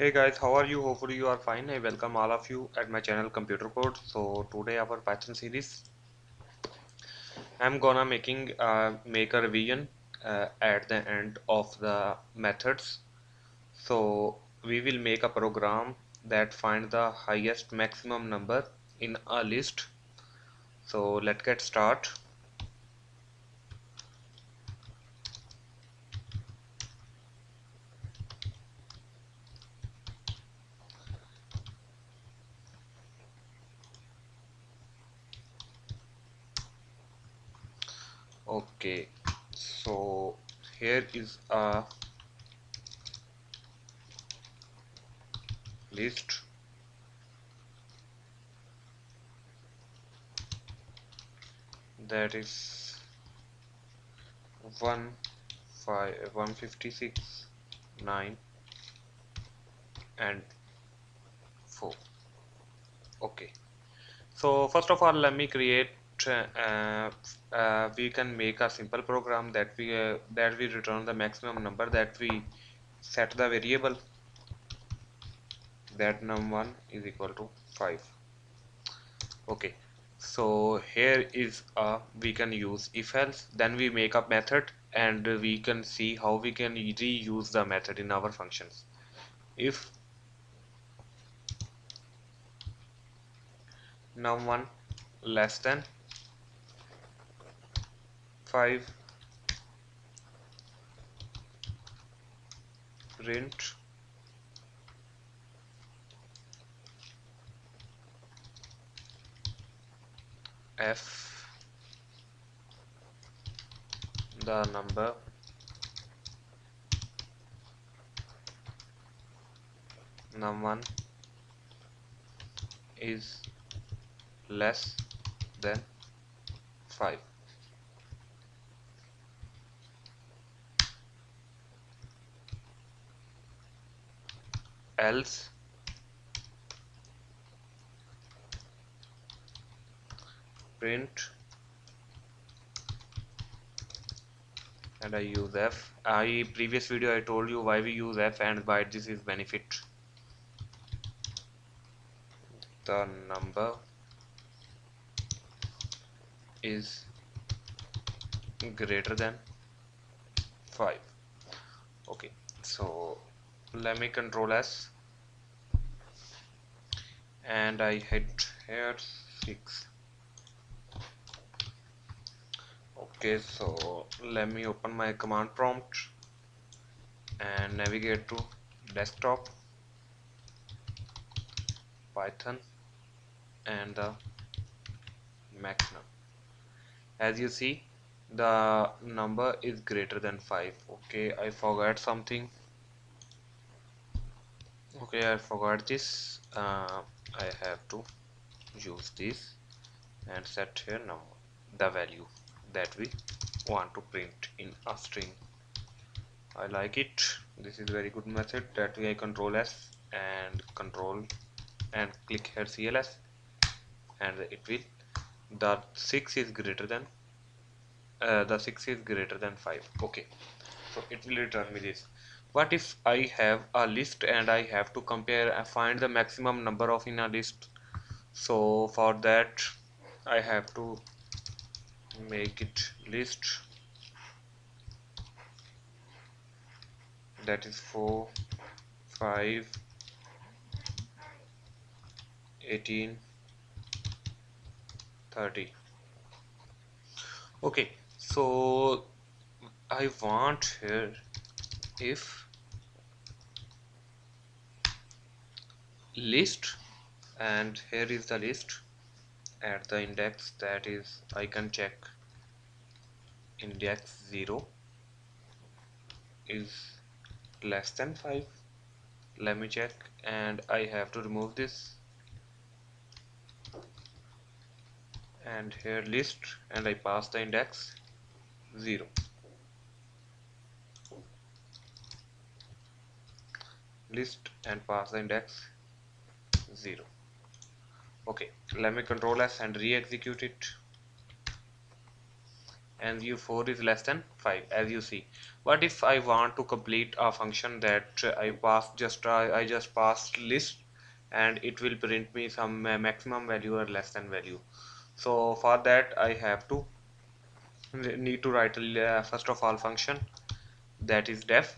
Hey guys, how are you? Hopefully you are fine. I welcome all of you at my channel Computer Code. So today our Python series, I'm gonna making uh, make a revision uh, at the end of the methods. So we will make a program that find the highest maximum number in a list. So let's get start. Okay so here is a list. That is 1 5 156 9 and 4 okay. So first of all let me create we can make a simple program that we uh, that we return the maximum number that we set the variable. That num1 is equal to 5 okay. So here is a we can use if else. Then we make a method and we can see how we can reuse the method in our functions. If num1 less than 5 print. F. The number. Num1 is less than 5 else? Print. And I use f. I previous video I told you why we use f and why this is benefit. The number is greater than 5 okay so let me control s. And I hit here 6 okay so let me open my command prompt and navigate to desktop python and the maximum as you see the number is greater than 5 okay I forgot something okay I forgot this. Uh, I have to use this and set here now the value that we want to print in a string. I like it. This is very good method that way I control S and control and click here CLS and it will the 6 is greater than uh, the 6 is greater than 5 okay. So it will return me this what if I have a list and I have to compare and find the maximum number of in a list? So for that I have to make it list. That is 4 5 18 30 okay so I want here if list and here is the list at the index that is I can check. Index 0 is less than 5 let me check and I have to remove this. And here list and I pass the index 0 list and pass the index 0 okay let me control s and re-execute it. And u4 is less than 5 as you see. What if I want to complete a function that I pass just uh, I just pass list and it will print me some uh, maximum value or less than value. So for that I have to need to write a uh, first of all function that is def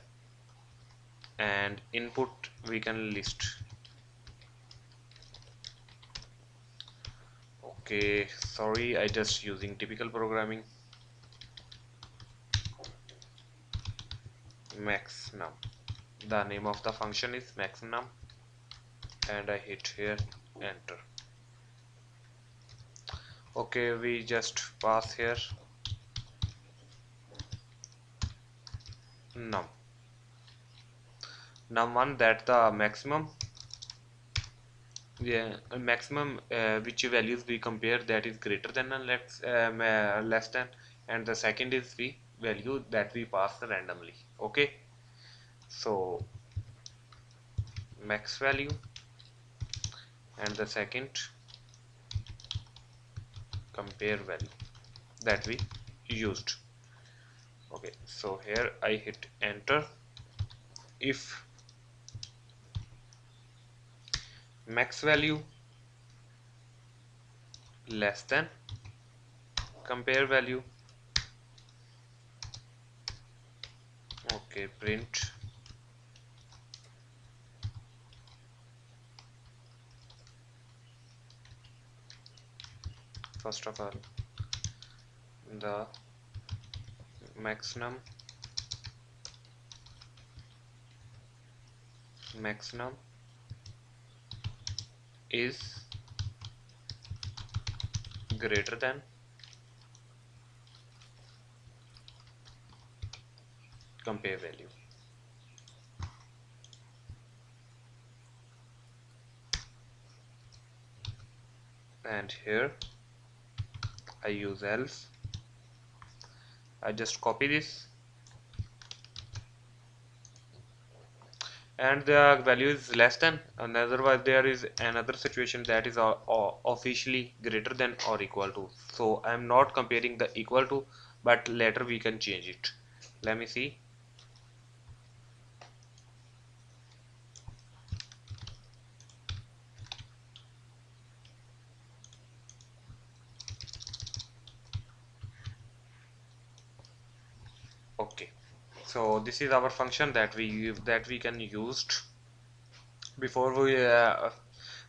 and input we can list okay sorry I just using typical programming. Max num the name of the function is max num and I hit here enter. Okay we just pass here. Num. Num1 that the maximum yeah maximum uh, which values we compare that is greater than and less, um, uh, less than and the second is the value that we pass randomly okay? So max value and the second compare value that we used. Okay so here I hit enter. If max value less than compare value. Okay print. First of all the maximum maximum is greater than compare value. And here I use else. I just copy this and the value is less than and otherwise there is another situation that is uh, uh, officially greater than or equal to. So I'm not comparing the equal to but later we can change it. Let me see okay so this is our function that we that we can used before we uh,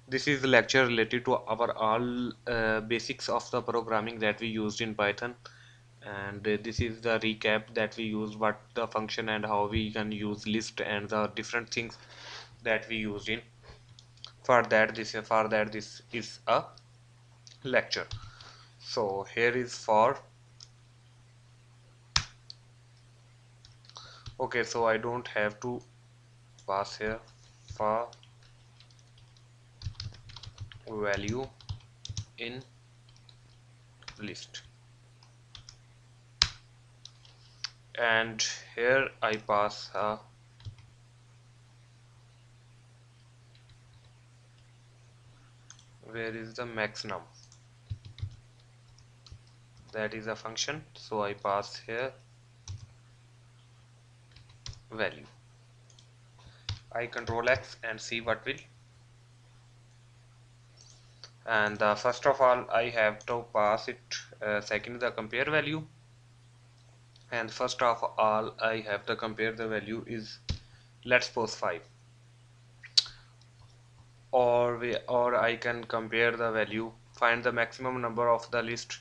this is the lecture related to our all uh, basics of the programming that we used in Python. And uh, this is the recap that we use what the function and how we can use list and the different things that we used in. For that this for that this is a lecture. So here is for okay so I don't have to pass here. For value in list. And here I pass a where is the maximum? That is a function. So I pass here value. I control X and see what will. And uh, first of all I have to pass it uh, second the compare value. And first of all I have to compare the value is let's suppose 5 or we or I can compare the value find the maximum number of the list.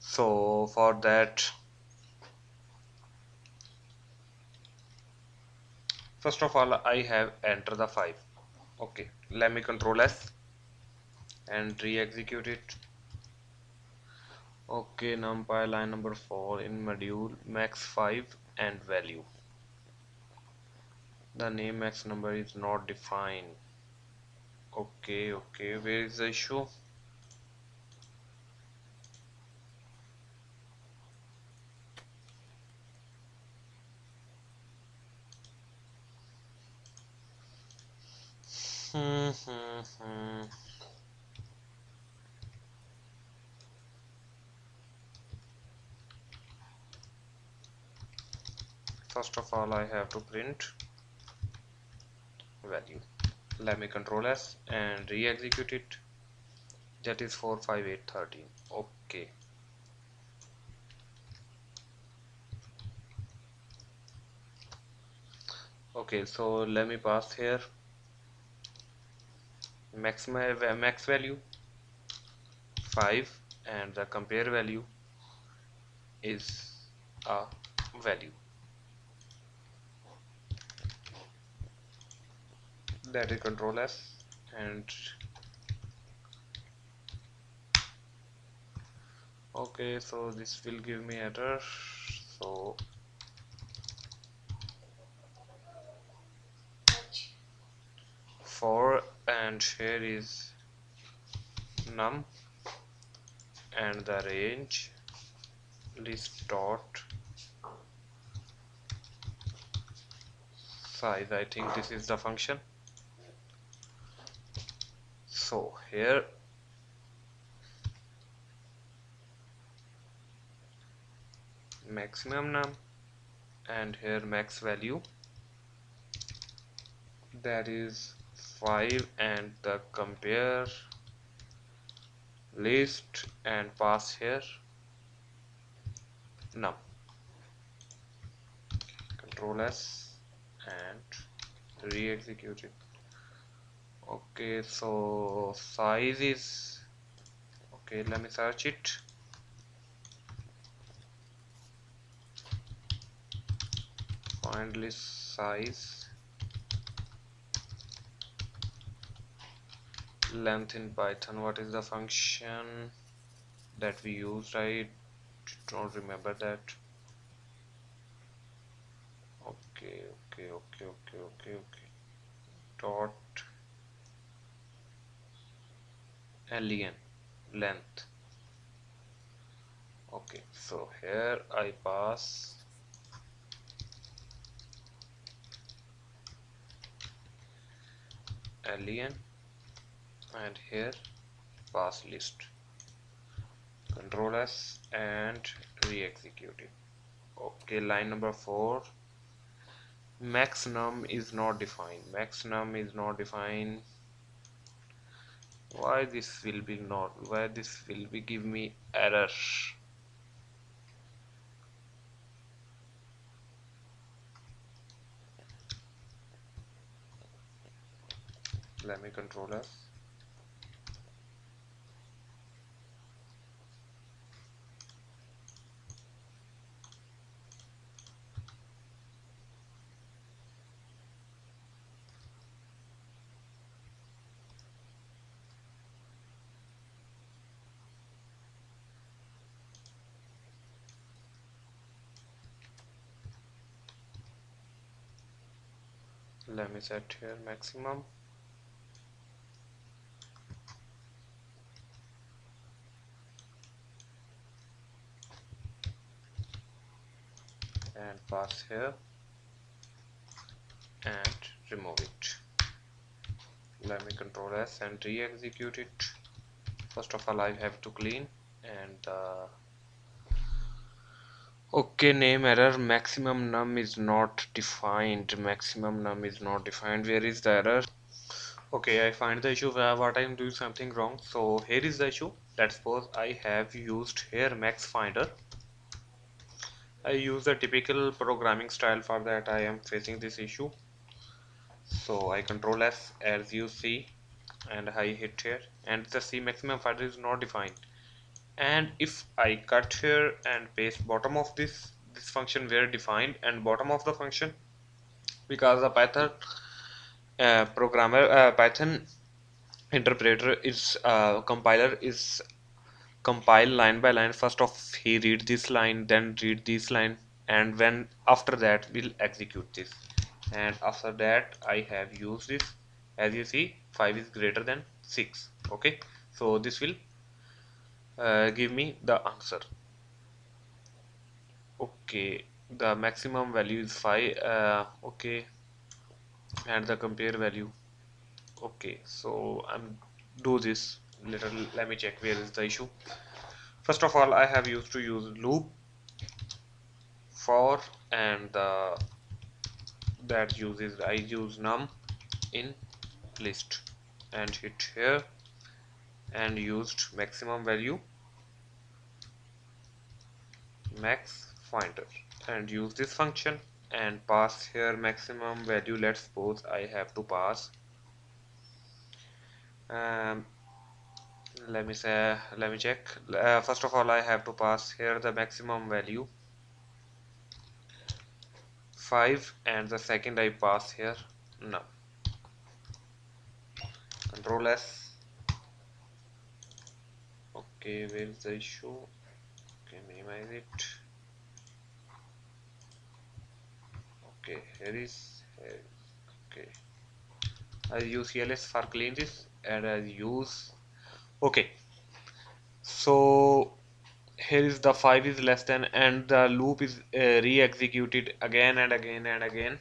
So for that first of all I have enter the 5 okay let me control S and re-execute it. Okay numpy line number 4 in module max 5 and value. The name max number is not defined. Okay okay where is the issue Mm-hmm. first of all I have to print value. Let me control s and re-execute it. That is 45813 okay. Okay so let me pass here maximum max value 5 and the compare value is a value. That is control S and okay so this will give me error. So for and here is num and the range list dot size I think this is the function. So here maximum num and here max value. That is 5 and the compare list and pass here. Num control s and re-execute it. Okay so size is okay let me search it. Find list size length in python? What is the function that we use I don't remember that. Okay okay okay okay okay okay. Dot len length. Okay so here I pass len and here pass list. Control s and re-execute it okay line number four. Max num is not defined. Max num is not defined. Why this will be not why this will be give me error? Let me control s let me set here maximum. And pass here. And remove it. Let me control s and re-execute it. First of all I have to clean and uh, okay name error. Maximum num is not defined. Maximum num is not defined. Where is the error? Okay I find the issue where what I'm doing something wrong. So here is the issue. Let's suppose I have used here max finder. I use the typical programming style for that I am facing this issue. So I control F as you see and I hit here. And the C maximum finder is not defined and if I cut here and paste bottom of this this function where defined and bottom of the function because the Python uh, programmer uh, Python interpreter is uh, compiler is compile line by line. First of he read this line then read this line and when after that will execute this. And after that I have used this. As you see 5 is greater than 6 okay? So this will uh, give me the answer. Okay the maximum value is 5 uh, okay and the compare value. Okay so I'm do this. Little let me check where is the issue. First of all I have used to use loop for and the that uses I use num in list. And hit here and used maximum value. Max finder. And use this function and pass here maximum value. Let's suppose I have to pass. Um, let me say let me check. Uh, first of all I have to pass here the maximum value. 5 and the second I pass here. No. Control S okay where is the issue. Okay minimize it. Okay here is here. okay I use ls for clean this and I use okay so here is the 5 is less than and the loop is uh, re-executed again and again and again.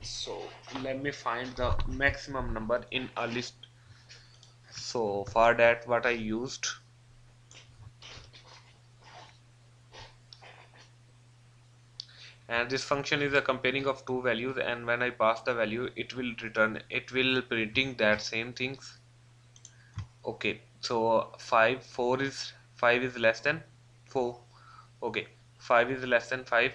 So let me find the maximum number in a list. So for that what I used and this function is a comparing of two values and when I pass the value it will return it will printing that same things. Okay so 5 4 is 5 is less than 4 okay 5 is less than 5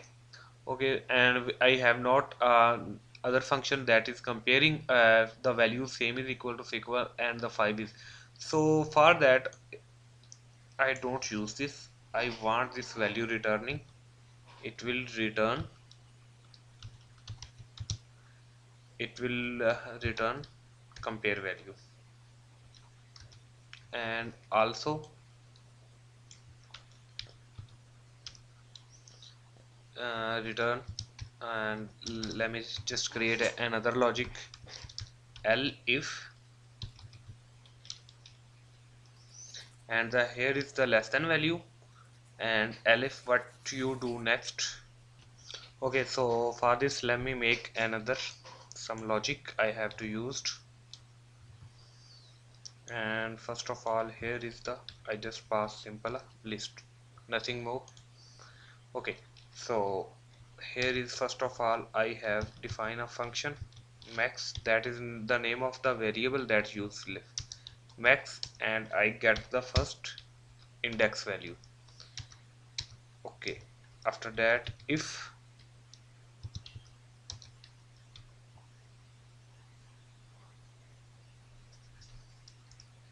okay and I have not uh, other function that is comparing uh, the value same is equal to equal and the 5 is. So for that I don't use this. I want this value returning it will return. It will uh, return compare value. And also uh, return and let me just create another logic. L if and the here is the less than value and elif what you do next? Okay so for this let me make another some logic I have to used. And first of all here is the I just pass simple list nothing more. Okay so here is first of all I have define a function max that is the name of the variable that use max and I get the first index value okay. After that if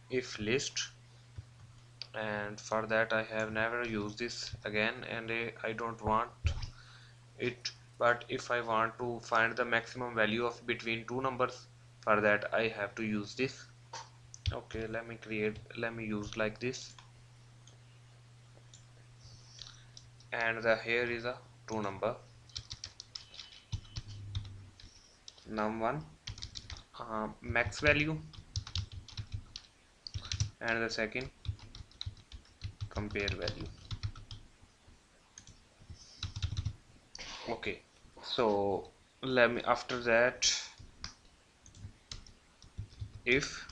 if list and for that I have never used this again and I don't want it but if I want to find the maximum value of between two numbers for that I have to use this. Okay let me create let me use like this and the here is a two number. Num1 uh, max value. And the second. Compare value. Okay. So let me after that if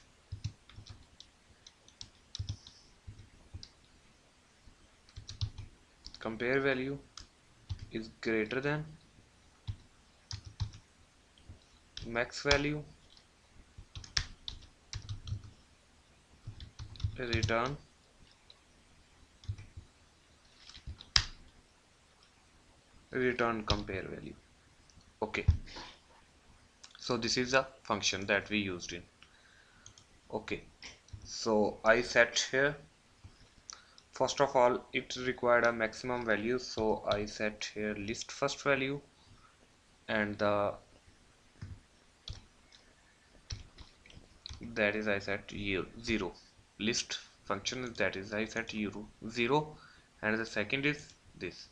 compare value is greater than max value return return compare value. Okay. So this is a function that we used in. Okay. So I set here first of all it required a maximum value so I set here list first value and the that is I set 0 list function is that is I set 0 0 and the second is this.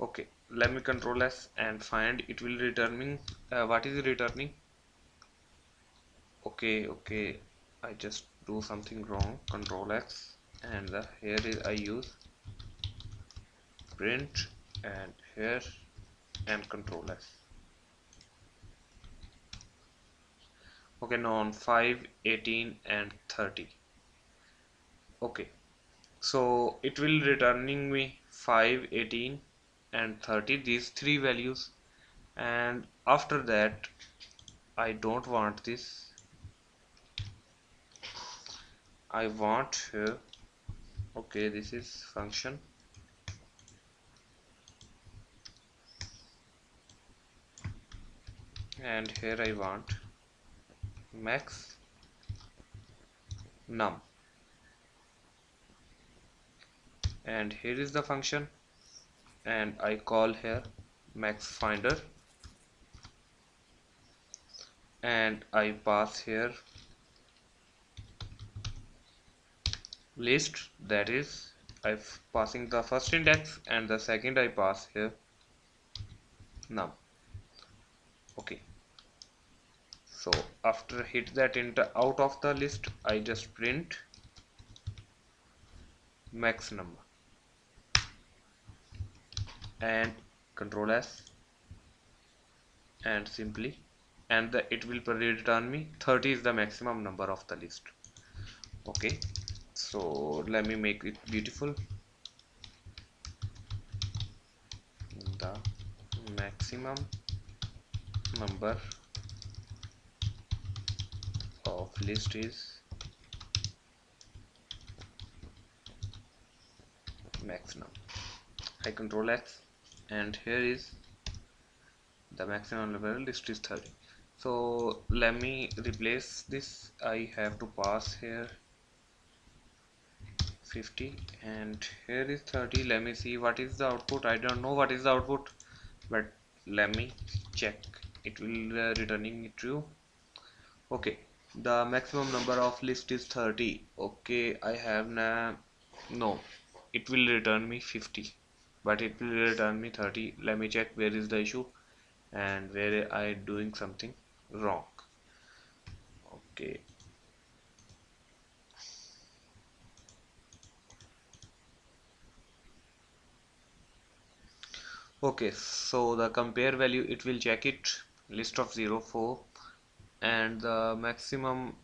Okay let me control s and find it will returning uh, what is returning? Okay okay I just do something wrong control x and the here is I use. Print and here and control S. Okay now on 5 18 and 30 okay so it will returning me 5 18 and 30 these three values. And after that I don't want this. I want here okay this is function. And here I want max num. And here is the function. And I call here max finder. And I pass here list that is I'm passing the first index and the second I pass here. Num okay. So after hit that enter out of the list I just print max number. And control S. And simply and the, it will return me. 30 is the maximum number of the list. Okay so let me make it beautiful. The maximum number of list is maximum. I control X and here is the maximum level list is 30 so let me replace this. I have to pass here 50 and here is 30 let me see what is the output. I don't know what is the output but let me check. It will uh, returning true okay. The maximum number of list is 30 okay I have now no. It will return me 50 but it will return me 30 let me check where is the issue and where I doing something wrong. Okay okay so the compare value it will check it. List of 0 4 and the maximum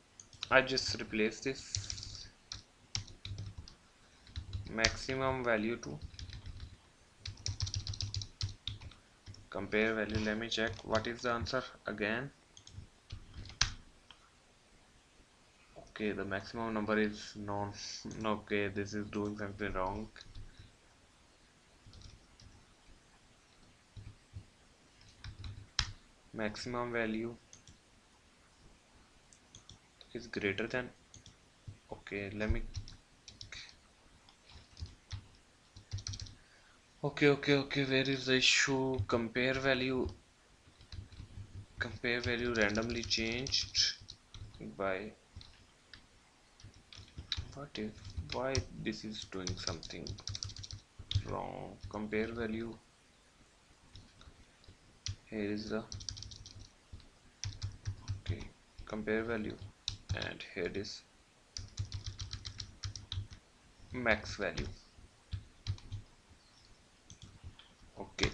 I just replace this. Maximum value to compare value. Let me check what is the answer again. Okay the maximum number is known. Okay this is doing something wrong maximum value is greater than okay let me okay okay okay where is the issue? Compare value compare value randomly changed by what if why this is doing something wrong? Compare value here is the compare value and here is. Max value. Okay.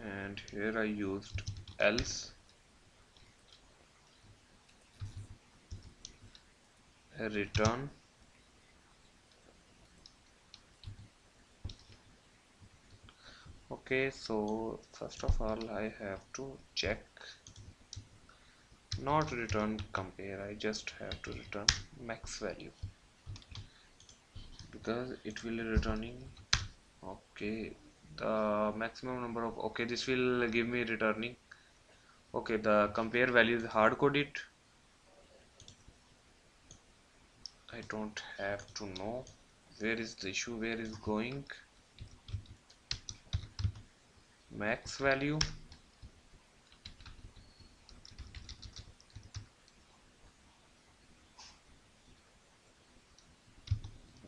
And here I used else. Return okay so first of all I have to check. Not return compare I just have to return max value. Because it will returning okay the maximum number of okay this will give me returning. Okay the compare value is hard coded. I don't have to know where is the issue where is going max value.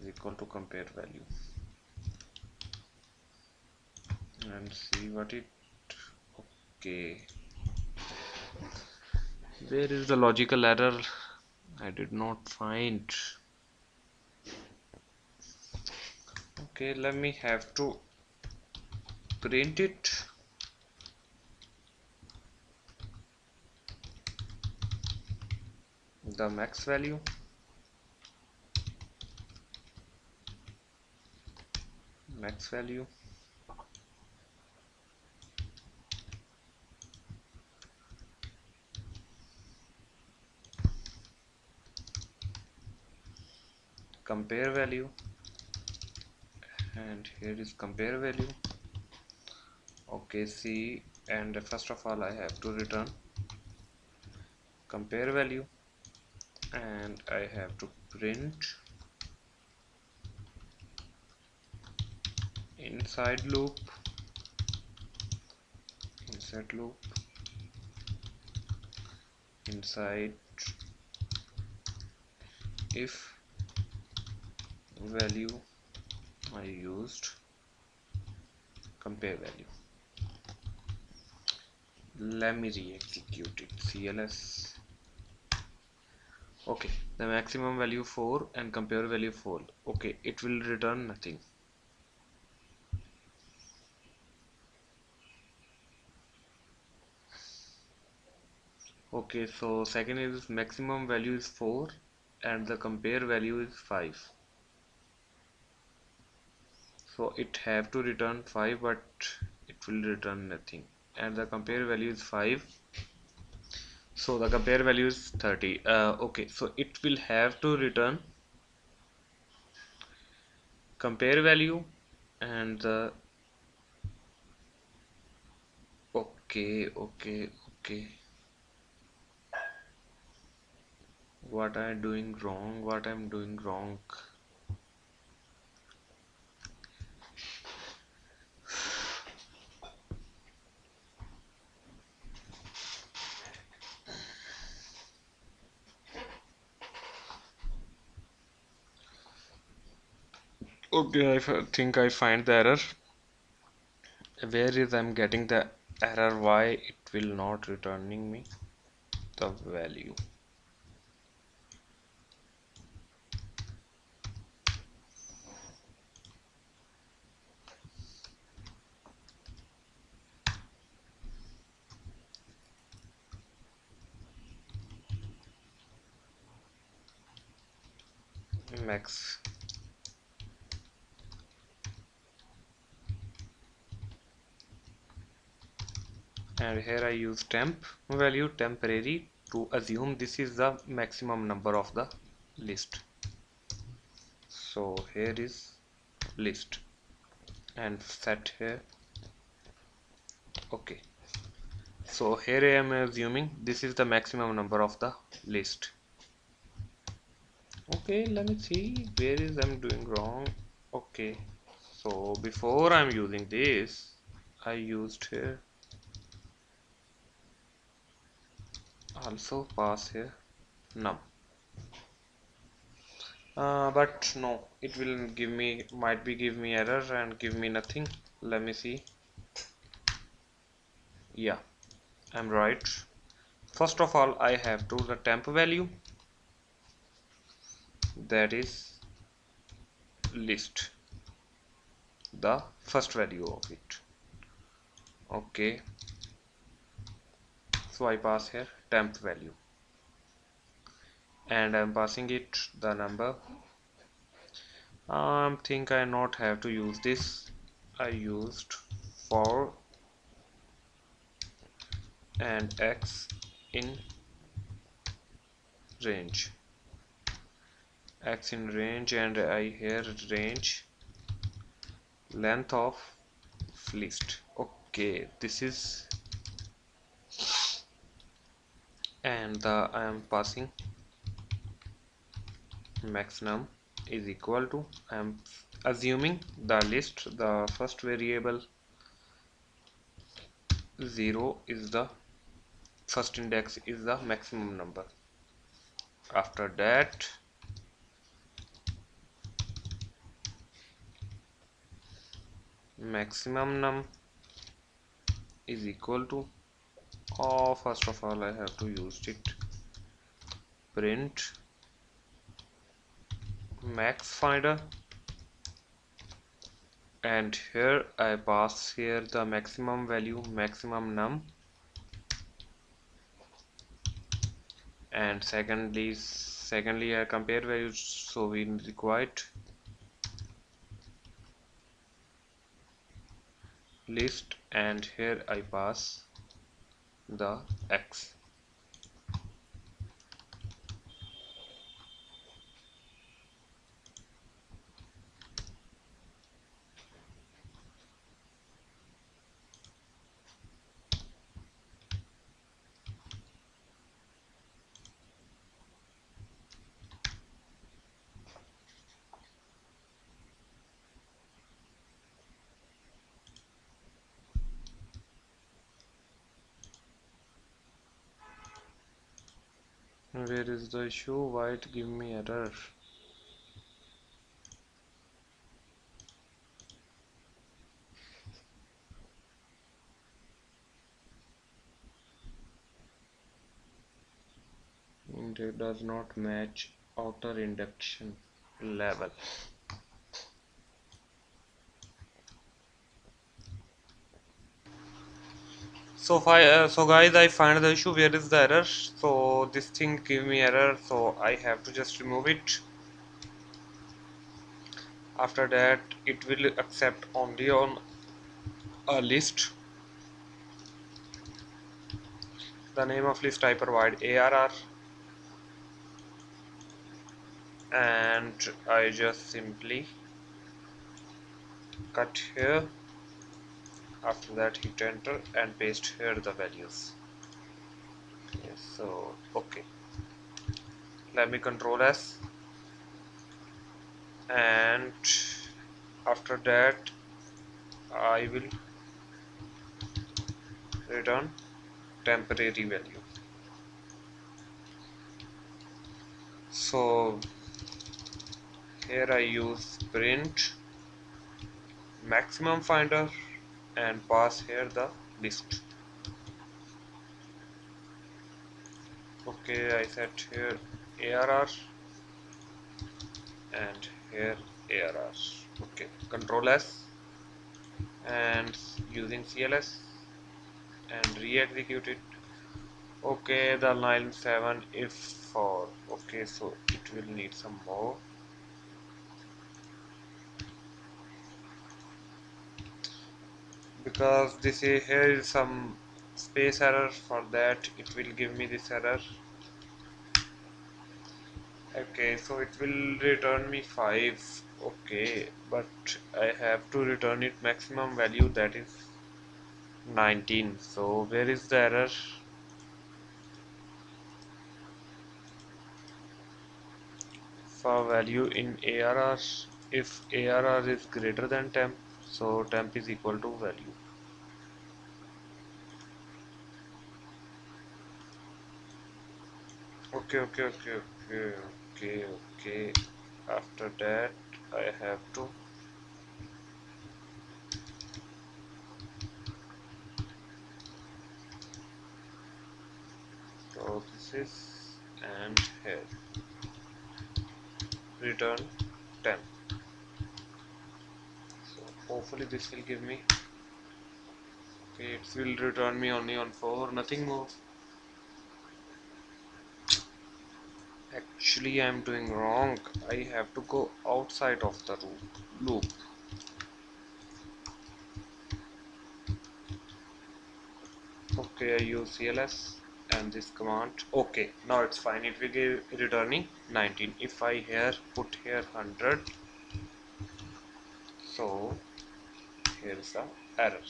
Is equal to compare value. And see what it okay. Where is the logical error? I did not find. Okay let me have to print it. The max value. Max value. Compare value. And here is compare value okay see and first of all I have to return compare value and I have to print inside loop inside loop inside if value I used compare value let me re-execute it. Cls okay the maximum value 4 and compare value 4 okay it will return nothing. Okay so second is maximum value is 4 and the compare value is 5 so it have to return 5 but it will return nothing and the compare value is 5 so the compare value is 30 uh, okay so it will have to return compare value and the okay okay okay. What I'm doing wrong what I'm doing wrong okay I think I find the error. Where is I'm getting the error? Why it will not returning me the value max and here I use temp. Value temporary to assume this is the maximum number of the list. So here is list. And set here. Okay. So here I am assuming this is the maximum number of the list. Okay let me see where is I'm doing wrong. Okay. So before I'm using this I used here also pass here. Num uh, but no it will give me might be give me error and give me nothing. Let me see. Yeah I'm right. First of all I have to the temp value. That is list. The first value of it. Okay. So I pass here temp value. And I'm passing it the number. I um, think I not have to use this. I used for and x in range. X in range and I here range length of list. Okay this is and the I am passing. Max num is equal to I am assuming the list the first variable 0 is the first index is the maximum number. After that maximum num is equal to oh first of all I have to use it. Print. Max finder. And here I pass here the maximum value maximum num. And secondly secondly I compare values so we require list. And here I pass the x where is the issue why it give me error? It does not match outer indentation level so uh, so guys I find the issue where is the error? So this thing give me error so I have to just remove it. After that it will accept only on a list. The name of list I provide ARR and I just simply cut here after that hit enter and paste here the values. So okay. Let me control s. And after that I will return temporary value. So here I use print maximum finder and pass here the list okay I set here ARR and here ARR okay control S and using CLS and re-execute it. Okay the line 7 if for. Okay so it will need some more because this is, here is some space error. For that it will give me this error. Okay so it will return me 5 okay but I have to return it maximum value that is 19 so where is the error? For value in ARR if ARR is greater than temp so temp is equal to value okay okay okay okay okay okay. After that I have to so this is and here return 10 so hopefully this will give me. Okay it will return me only on 4 nothing more actually I'm doing wrong. I have to go outside of the loop. Okay I use CLS and this command. Okay now it's fine. It will give returning 19 if I here put here 100 so here is the error.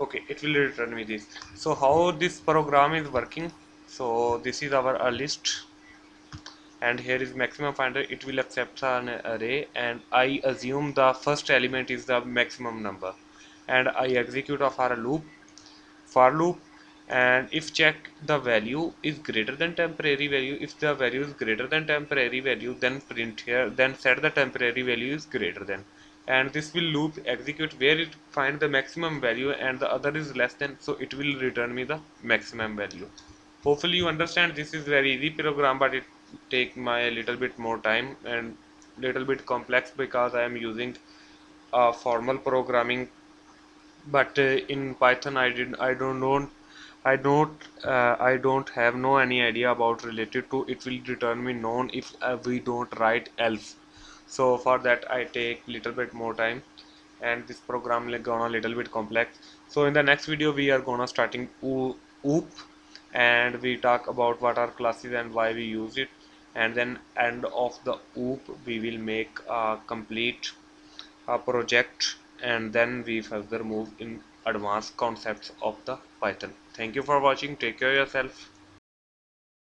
Okay it will return me this. So how this program is working? So this is our list and here is maximum finder. It will accept an array. And I assume the first element is the maximum number. And I execute a for loop for loop. And if check the value is greater than temporary value if the value is greater than temporary value then print here then set the temporary value is greater than. And this will loop execute where it find the maximum value and the other is less than so it will return me the maximum value. Hopefully you understand this is very easy program but it take my little bit more time and little bit complex because I am using a formal programming. But uh, in Python I did I don't know I don't uh, I don't have no any idea about related to it will return me none if uh, we don't write else. So for that I take little bit more time and this program is gonna little bit complex. So in the next video we are gonna starting OOP and we talk about what are classes and why we use it and then end of the OOP we will make a complete a project and then we further move in advanced concepts of the Python. Thank you for watching. Take care of yourself.